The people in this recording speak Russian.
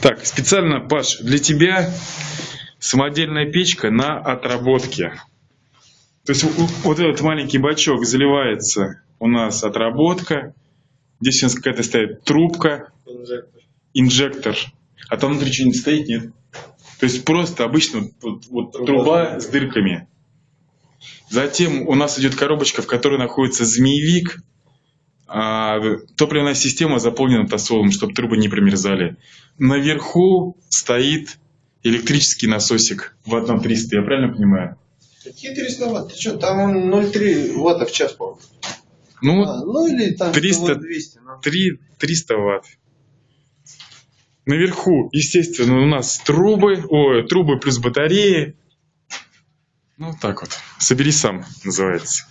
Так, специально, Паш, для тебя самодельная печка на отработке. То есть вот этот маленький бачок заливается у нас отработка. Здесь у нас какая-то стоит трубка, инжектор. А там внутри что-нибудь стоит, нет? То есть просто обычно вот, вот труба с дырками. Затем у нас идет коробочка, в которой находится змеевик. А топливная система заполнена тосолом, чтобы трубы не промерзали. Наверху стоит электрический насосик в одном 300, я правильно понимаю? Какие 300 ватт? Ты что, там он 0,3 ватта в час, по-моему. Ну, А, ну или там 300 100 ватт 200. ну. 3, 300 ватт. Наверху, естественно, у нас трубы, ой, трубы плюс батареи. Ну, так вот. Собери сам, называется.